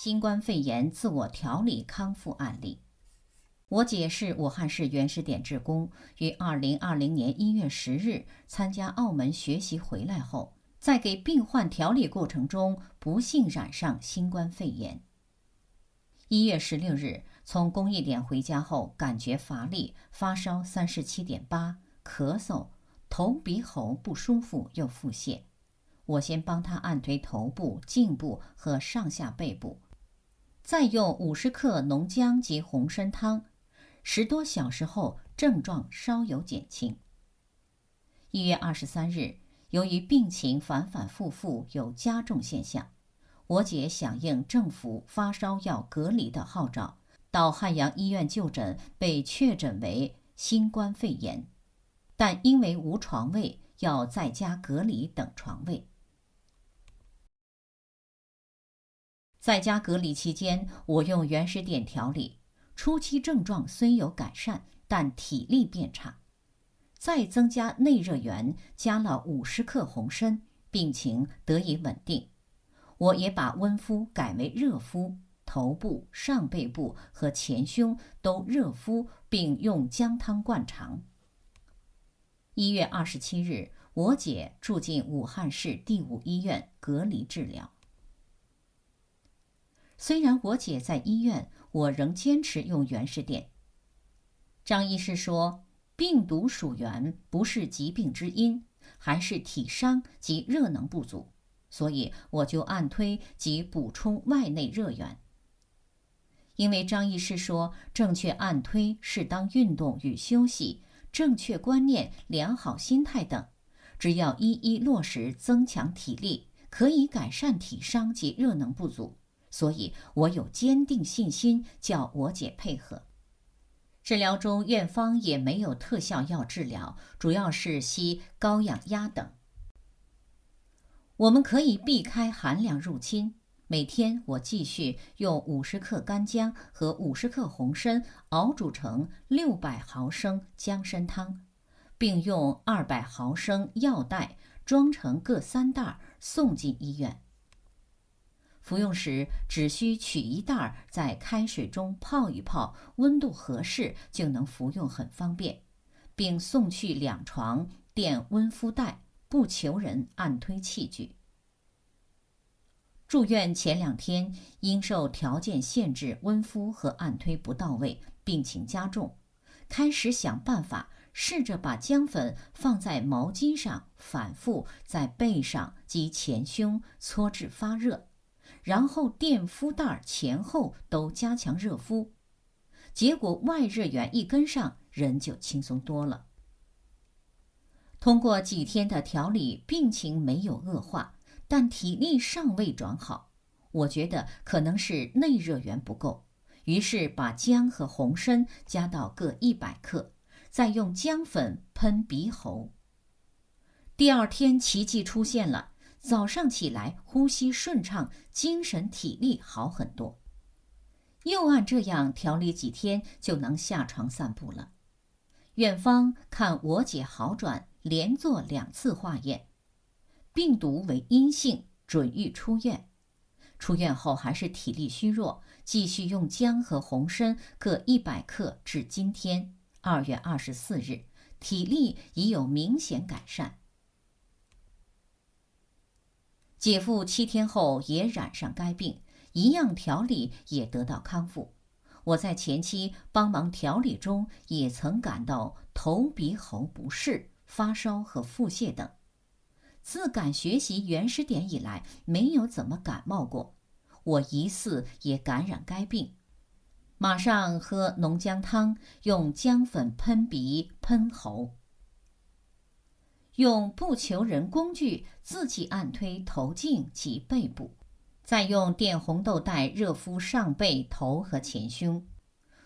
新冠肺炎自我调理康复案例。我姐是武汉市原始点职工，于二零二零年一月十日参加澳门学习回来后，在给病患调理过程中不幸染上新冠肺炎。一月十六日从公益点回家后，感觉乏力，发烧三十七点八，咳嗽，头鼻喉不舒服又腹泻。我先帮他按推头部、颈部和上下背部，再用五十克浓姜及红参汤。十多小时后，症状稍有减轻。一月二十三日，由于病情反反复复有加重现象，我姐响应政府发烧要隔离的号召，到汉阳医院就诊，被确诊为新冠肺炎，但因为无床位，要在家隔离等床位。在家隔离期间，我用原始点调理。初期症状虽有改善，但体力变差。再增加内热源，加了五十克红参，病情得以稳定。我也把温敷改为热敷，头部、上背部和前胸都热敷，并用姜汤灌肠。一月二十七日，我姐住进武汉市第五医院隔离治疗。虽然我姐在医院，我仍坚持用原始点。张医师说，病毒属源不是疾病之因，还是体伤及热能不足，所以我就按推及补充外内热源。因为张医师说，正确按推、适当运动与休息、正确观念、良好心态等，只要一一落实，增强体力，可以改善体伤及热能不足。所以我有坚定信心，叫我姐配合。治疗中，院方也没有特效药治疗，主要是吸高氧压等。我们可以避开寒凉入侵。每天我继续用五十克干姜和五十克红参熬煮成六百毫升姜参汤，并用二百毫升药袋装成各三袋送进医院。服用时只需取一袋儿，在开水中泡一泡，温度合适就能服用，很方便，并送去两床垫温敷袋，不求人按推器具。住院前两天因受条件限制，温敷和按推不到位，病情加重。开始想办法，试着把姜粉放在毛巾上，反复在背上及前胸搓至发热。然后垫敷袋前后都加强热敷，结果外热源一跟上，人就轻松多了。通过几天的调理，病情没有恶化，但体力尚未转好。我觉得可能是内热源不够，于是把姜和红参加到各一百克，再用姜粉喷鼻喉。第二天奇迹出现了。早上起来，呼吸顺畅，精神体力好很多。又按这样调理几天，就能下床散步了。院方看我姐好转，连做两次化验，病毒为阴性，准予出院。出院后还是体力虚弱，继续用姜和红参各一百克，至今天二月二十四日，体力已有明显改善。姐夫七天后也染上该病，一样调理也得到康复。我在前期帮忙调理中，也曾感到头鼻喉不适、发烧和腹泻等。自敢学习原始点以来，没有怎么感冒过。我疑似也感染该病，马上喝浓姜汤，用姜粉喷鼻、喷喉。用不求人工具自己按推头颈及背部，再用电红豆袋热敷上背、头和前胸。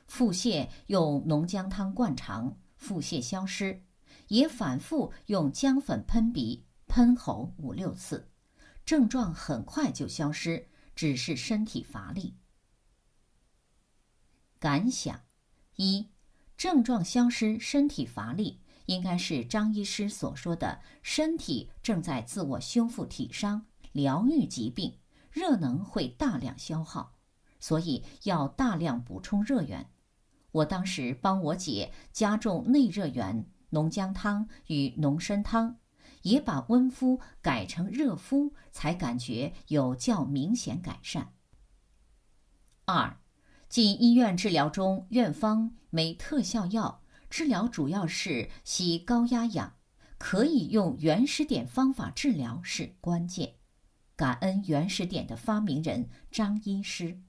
腹泻用浓姜汤灌肠，腹泻消失。也反复用姜粉喷鼻、喷喉五六次，症状很快就消失，只是身体乏力。感想：一、症状消失，身体乏力。应该是张医师所说的，身体正在自我修复体伤、疗愈疾病，热能会大量消耗，所以要大量补充热源。我当时帮我姐加重内热源、浓姜汤与浓参汤，也把温敷改成热敷，才感觉有较明显改善。二，进医院治疗中，院方没特效药，治疗主要是吸高压氧，可以用原始点方法治疗是关键。感恩原始点的发明人张医师。